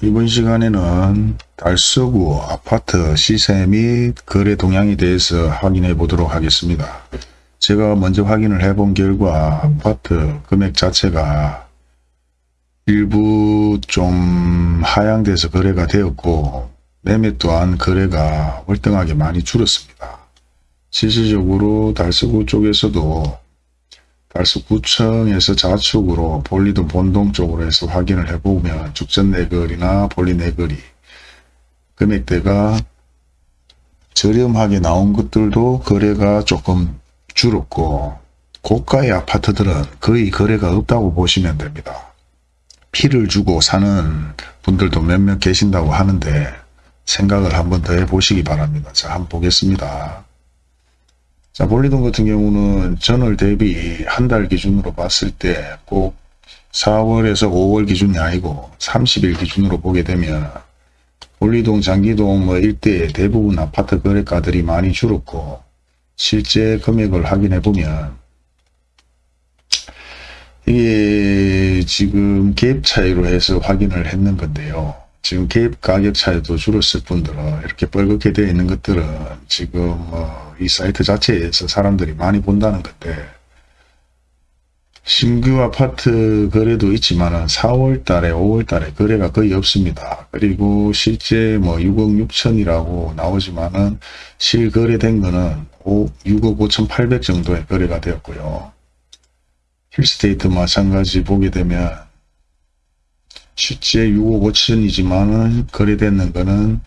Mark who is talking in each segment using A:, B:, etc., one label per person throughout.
A: 이번 시간에는 달서구 아파트 시세 및 거래 동향에 대해서 확인해 보도록 하겠습니다. 제가 먼저 확인을 해 본 결과 아파트 금액 자체가 일부 좀 하향돼서 거래가 되었고 매매 또한 거래가 월등하게 많이 줄었습니다. 실질적으로 달서구 쪽에서도 달서구청에서 좌측으로 볼리도 본동 쪽으로 해서 확인을 해보면 죽전 내거리나 볼리 내거리 금액대가 저렴하게 나온 것들도 거래가 조금 줄었고 고가의 아파트들은 거의 거래가 없다고 보시면 됩니다. 피를 주고 사는 분들도 몇몇 계신다고 하는데 생각을 한번 더 해보시기 바랍니다. 자 한번 보겠습니다. 자, 볼리돈 같은 경우는 전월 대비 한 달 기준으로 봤을 때 꼭 4월에서 5월 기준이 아니고 30일 기준으로 보게 되면 볼리동, 장기동 뭐 일대의 대부분 아파트 거래가들이 많이 줄었고 실제 금액을 확인해 보면 이게 지금 갭 차이로 해서 확인을 했는 건데요. 지금 갭 가격 차이도 줄었을 뿐더러 이렇게 뻘겋게 되어 있는 것들은 지금 뭐이 사이트 자체에서 사람들이 많이 본다는 건데 신규 아파트 거래도 있지만 4월 달에 5월 달에 거래가 거의 없습니다. 그리고 실제 뭐 6억 6천이라고 나오지만은 실거래된 거는 5, 6억 5천 8백 정도의 거래가 되었고요. 힐스테이트 마찬가지 보게 되면 실제 6억 5천이지만은 거래되는 거는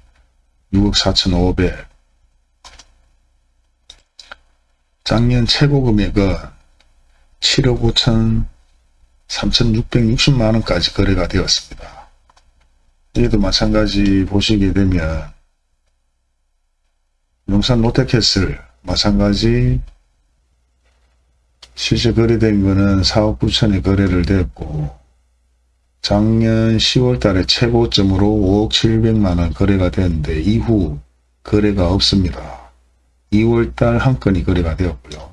A: 6억 4천 5백 작년 최고 금액은 7억 5천 3,660만원까지 거래가 되었습니다. 여기도 마찬가지 보시게 되면 용산 롯데캐슬 마찬가지 실제 거래된 거는 4억 9천에 거래를 되었고 작년 10월 달에 최고점으로 5억 7백만원 거래가 되었는데 이후 거래가 없습니다. 2월 달 한 건이 거래가 되었고요.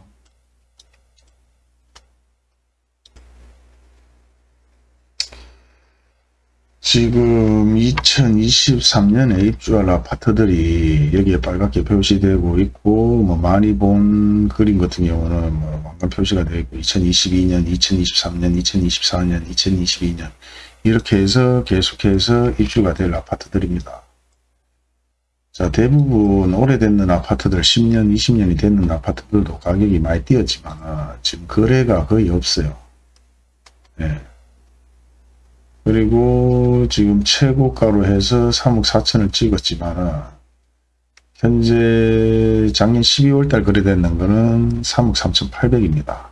A: 지금 2023년에 입주할 아파트들이 여기에 빨갛게 표시되고 있고 뭐 많이 본 그림 같은 경우는 뭐 왕관 표시가 되어 있고 2022년, 2023년, 2024년, 2022년 이렇게 해서 계속해서 입주가 될 아파트들입니다. 자, 대부분 오래됐는 아파트들 10년, 20년이 됐는 아파트들도 가격이 많이 뛰었지만 지금 거래가 거의 없어요. 네. 그리고 지금 최고가로 해서 3억 4천을 찍었지만 현재 작년 12월 달 거래되는 거는 3억 3천 8백입니다.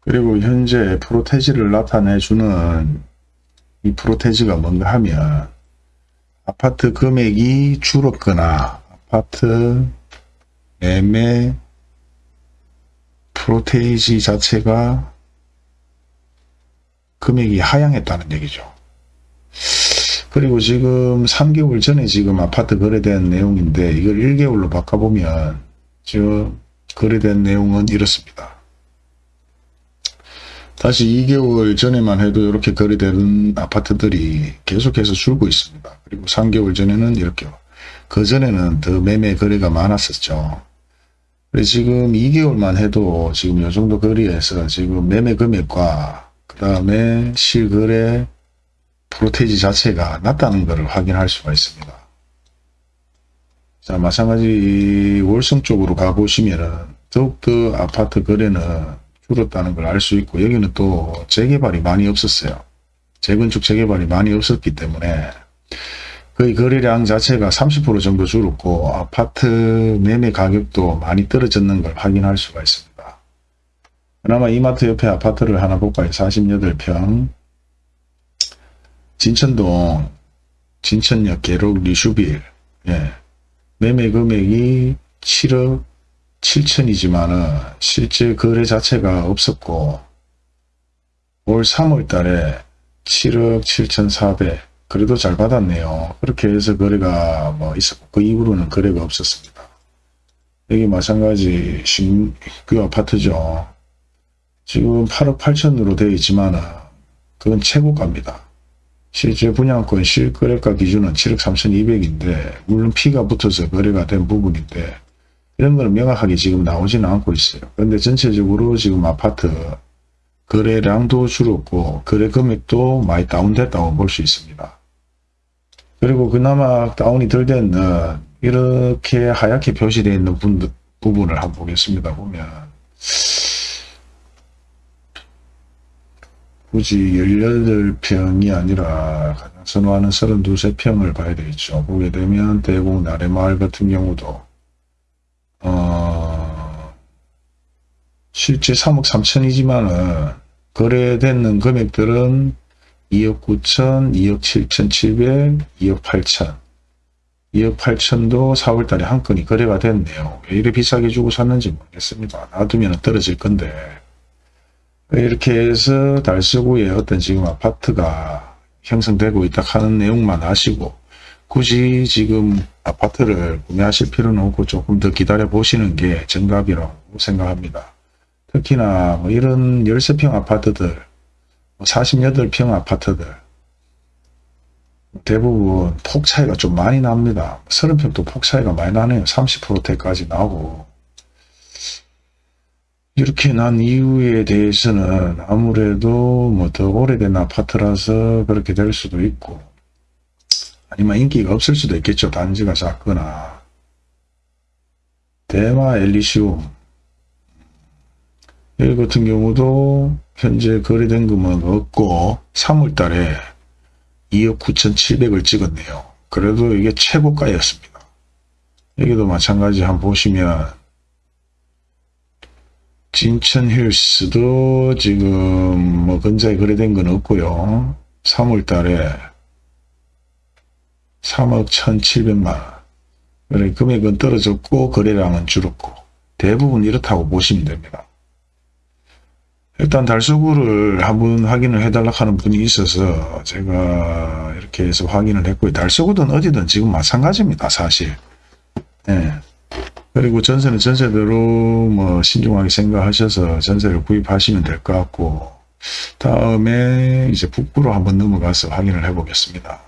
A: 그리고 현재 프로테지를 나타내주는 이 프로테지가 뭔가 하면 아파트 금액이 줄었거나 아파트 매매 프로테이지 자체가 금액이 하향했다는 얘기죠. 그리고 지금 3개월 전에 지금 아파트 거래된 내용인데 이걸 1개월로 바꿔보면 저 거래된 내용은 이렇습니다. 다시 2개월 전에만 해도 이렇게 거래되는 아파트들이 계속해서 줄고 있습니다. 그리고 3개월 전에는 이렇게 그 전에는 더 매매 거래가 많았었죠. 지금 2개월만 해도 지금 요 정도 거리에서 지금 매매 금액과 그 다음에 실거래 프로테이지 자체가 낮다는 것을 확인할 수가 있습니다. 자 마찬가지 월성 쪽으로 가보시면은 더욱더 아파트 거래는 줄었다는 걸 알 수 있고 여기는 또 재개발이 많이 없었어요. 재건축 재개발이 많이 없었기 때문에 거의 거래량 자체가 30% 정도 줄었고 아파트 매매 가격도 많이 떨어졌는 걸 확인할 수가 있습니다. 그나마 이마트 옆에 아파트를 하나 볼까요? 48평 진천동 진천역 계록 리슈빌 예. 매매 금액이 7억 7천이지만은 실제 거래 자체가 없었고 올 3월 달에 7억 7천4백 그래도 잘 받았네요. 그렇게 해서 거래가 뭐 있었고 그 이후로는 거래가 없었습니다. 여기 마찬가지 신규 아파트죠. 지금 8억 8천으로 되어 있지만 그건 최고가입니다. 실제 분양권 실거래가 기준은 7억 3,200인데 물론 피가 붙어서 거래가 된 부분인데 이런 거는 명확하게 지금 나오지는 않고 있어요. 그런데 전체적으로 지금 아파트 거래량도 줄었고 거래 금액도 많이 다운됐다고 볼 수 있습니다. 그리고 그나마 다운이 덜 되는 이렇게 하얗게 표시되어 있는 분, 부분을 한번 보겠습니다. 보면 굳이 18평이 아니라 가장 선호하는 32, 3평을 봐야 되겠죠. 보게 되면 대구 나래마을 같은 경우도 어, 실제 3억 3천이지만은 거래되는 금액들은 2억 9천, 2억 7천 7백, 2억 8천. 2억 8천도 4월 달에 한 건이 거래가 됐네요. 왜 이래 비싸게 주고 샀는지 모르겠습니다. 놔두면 떨어질 건데. 이렇게 해서 달서구에 어떤 지금 아파트가 형성되고 있다 하는 내용만 아시고 굳이 지금 아파트를 구매하실 필요는 없고 조금 더 기다려 보시는 게 정답이라고 생각합니다. 특히나 뭐 이런 13평 아파트들, 48평 아파트들 대부분 폭 차이가 좀 많이 납니다. 30평도 폭 차이가 많이 나네요. 30%대까지 나고 이렇게 난 이유에 대해서는 아무래도 뭐 더 오래된 아파트라서 그렇게 될 수도 있고 아니면 인기가 없을 수도 있겠죠. 단지가 작거나 대마 엘리시움 여기 같은 경우도 현재 거래된 금은 없고 3월 달에 2억 9,700을 찍었네요. 그래도 이게 최고가였습니다. 여기도 마찬가지 한번 보시면 진천 힐스도 지금 뭐 근자에 거래된 건 없고요. 3월 달에 3억 1,700만 원. 금액은 떨어졌고 거래량은 줄었고 대부분 이렇다고 보시면 됩니다. 일단 달서구를 한번 확인을 해달라 하는 분이 있어서 제가 이렇게 해서 확인을 했고요. 달서구든 어디든 지금 마찬가지입니다. 사실. 예. 그리고 전세는 전세대로 뭐 신중하게 생각하셔서 전세를 구입하시면 될 것 같고 다음에 이제 북부로 한번 넘어가서 확인을 해 보겠습니다.